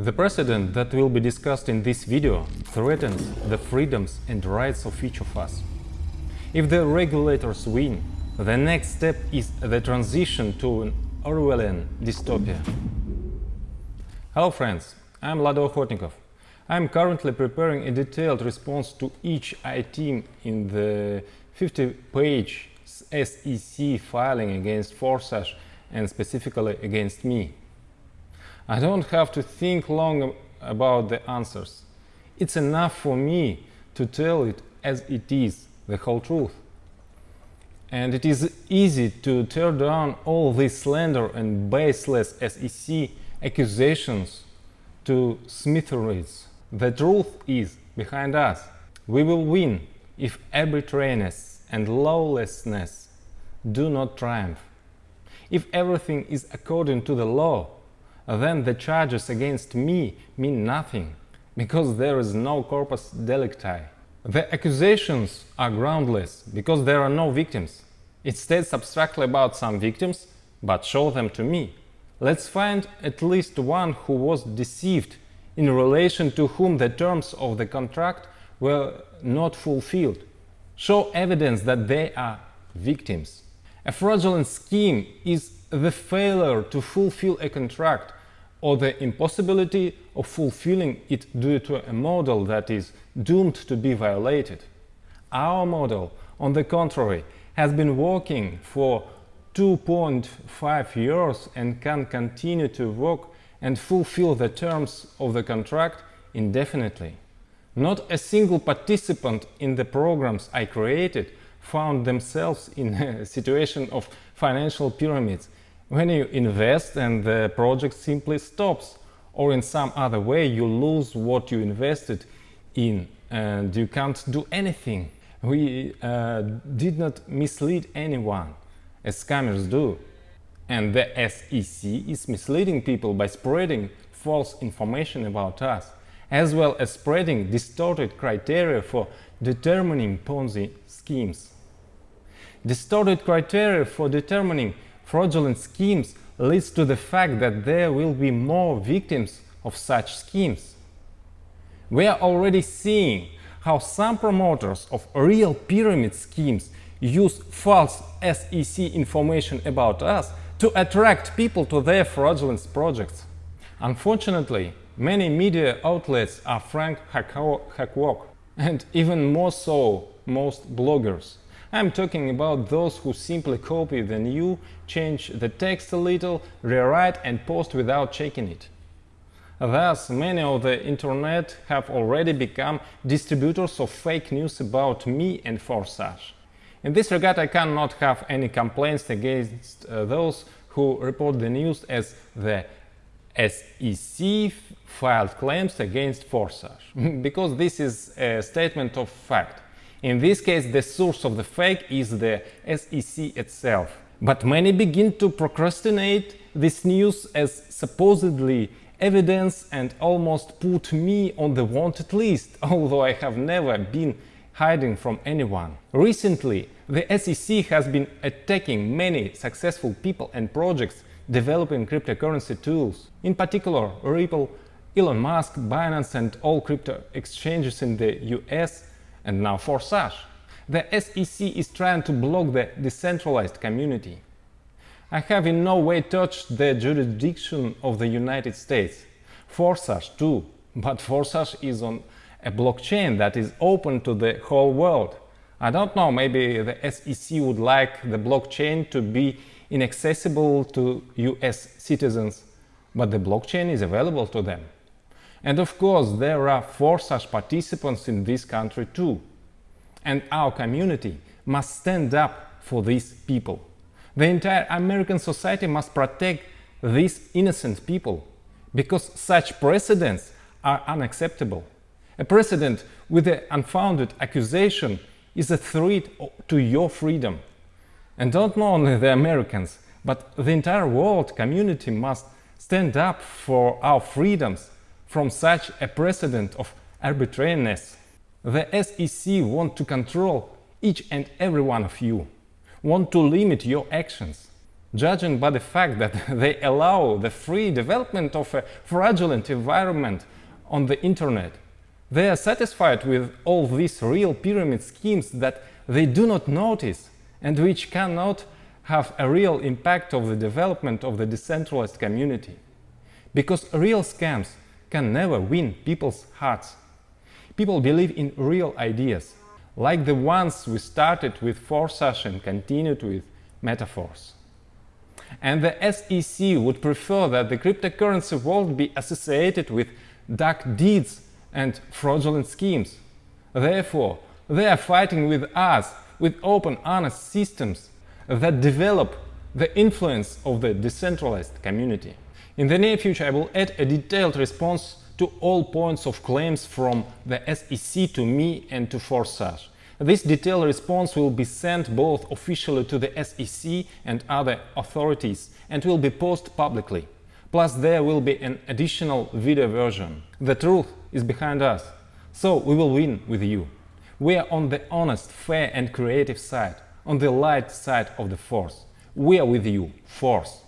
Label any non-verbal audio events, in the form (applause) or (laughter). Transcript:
The precedent that will be discussed in this video threatens the freedoms and rights of each of us. If the regulators win, the next step is the transition to an Orwellian dystopia. Hello friends, I'm Lado Okhotnikov. I'm currently preparing a detailed response to each item in the 50-page SEC filing against Forsage and specifically against me. I don't have to think long about the answers. It's enough for me to tell it as it is, the whole truth. And it is easy to tear down all these slender and baseless SEC accusations to smithereens. The truth is behind us. We will win if arbitrariness and lawlessness do not triumph. If everything is according to the law, then the charges against me mean nothing, because there is no corpus delicti. The accusations are groundless, because there are no victims. It states abstractly about some victims, but show them to me. Let's find at least one who was deceived in relation to whom the terms of the contract were not fulfilled. Show evidence that they are victims. A fraudulent scheme is the failure to fulfill a contract or the impossibility of fulfilling it due to a model that is doomed to be violated. Our model, on the contrary, has been working for 2.5 years and can continue to work and fulfill the terms of the contract indefinitely. Not a single participant in the programs I created found themselves in a (laughs) situation of financial pyramids when you invest and the project simply stops or in some other way you lose what you invested in and you can't do anything. We uh, did not mislead anyone, as scammers do. And the SEC is misleading people by spreading false information about us, as well as spreading distorted criteria for determining Ponzi schemes. Distorted criteria for determining fraudulent schemes leads to the fact that there will be more victims of such schemes. We are already seeing how some promoters of real pyramid schemes use false SEC information about us to attract people to their fraudulent projects. Unfortunately, many media outlets are frank hackwork, and even more so most bloggers. I'm talking about those who simply copy the new, change the text a little, rewrite and post without checking it. Thus, many of the internet have already become distributors of fake news about me and Forsage. In this regard, I cannot have any complaints against uh, those who report the news as the SEC filed claims against Forsage, (laughs) because this is a statement of fact. In this case, the source of the fake is the SEC itself. But many begin to procrastinate this news as supposedly evidence and almost put me on the wanted list, (laughs) although I have never been hiding from anyone. Recently, the SEC has been attacking many successful people and projects developing cryptocurrency tools, in particular Ripple, Elon Musk, Binance and all crypto exchanges in the US and now for Forsage. The SEC is trying to block the decentralized community. I have in no way touched the jurisdiction of the United States. Forsage too, but Forsage is on a blockchain that is open to the whole world. I don't know, maybe the SEC would like the blockchain to be inaccessible to US citizens, but the blockchain is available to them. And of course, there are four such participants in this country too. And our community must stand up for these people. The entire American society must protect these innocent people, because such precedents are unacceptable. A precedent with an unfounded accusation is a threat to your freedom. And not only the Americans, but the entire world community must stand up for our freedoms from such a precedent of arbitrariness. The SEC want to control each and every one of you, want to limit your actions. judging by the fact that (laughs) they allow the free development of a fraudulent environment on the internet. They are satisfied with all these real pyramid schemes that they do not notice and which cannot have a real impact of the development of the decentralized community. Because real scams can never win people's hearts. People believe in real ideas, like the ones we started with Forsage and continued with Meta Force. And the SEC would prefer that the cryptocurrency world be associated with dark deeds and fraudulent schemes. Therefore, they are fighting with us with open, honest systems that develop the influence of the decentralized community. In the near future, I will add a detailed response to all points of claims from the SEC to me and to Forsage. This detailed response will be sent both officially to the SEC and other authorities and will be posted publicly. Plus there will be an additional video version. The truth is behind us, so we will win with you. We are on the honest, fair and creative side, on the light side of the force. We are with you, force.